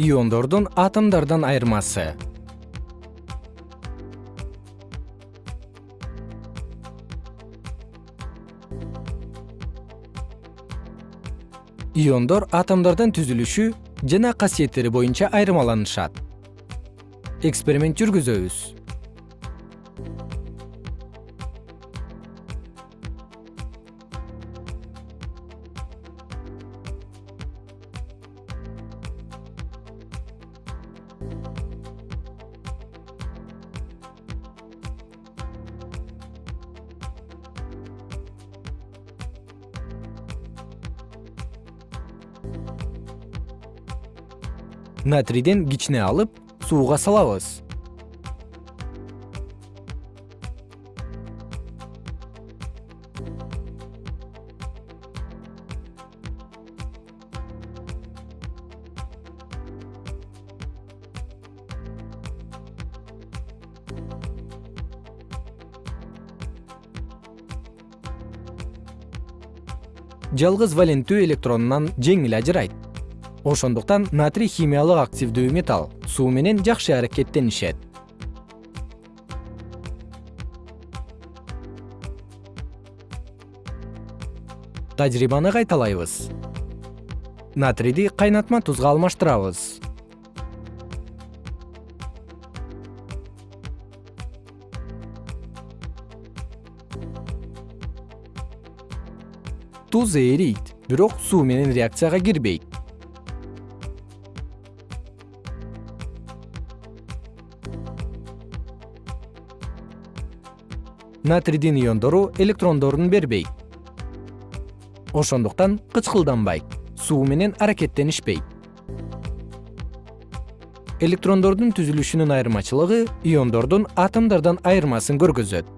иондордун атомдордон айырмасы. Иондор атомдордон түзүлүшү жана касиеттери боюнча айырмаланышат. Эксперимент жүргүзөбүз натрийден кичине алып сууга салабыз. Жалгыз валенттүү электронунан жеңил ажырайт ошондуктан натрий химиялык активдүү металл суу менен жакшы аракеттенишет. Тажрыйбаны кайталайбыз. Натрийди кайнатма тузга алмаштырабыз. Туз эрийт бирок суу менен реакцияга кирбейт натрийдин иондору электрондорун бербейт ошондуктан кычкылданбайт суу менен аракеттенишпейт. Электрондордун түзүлүшүнүн айырмачылыгы иондордун атомдордон айырмасын көргөзөт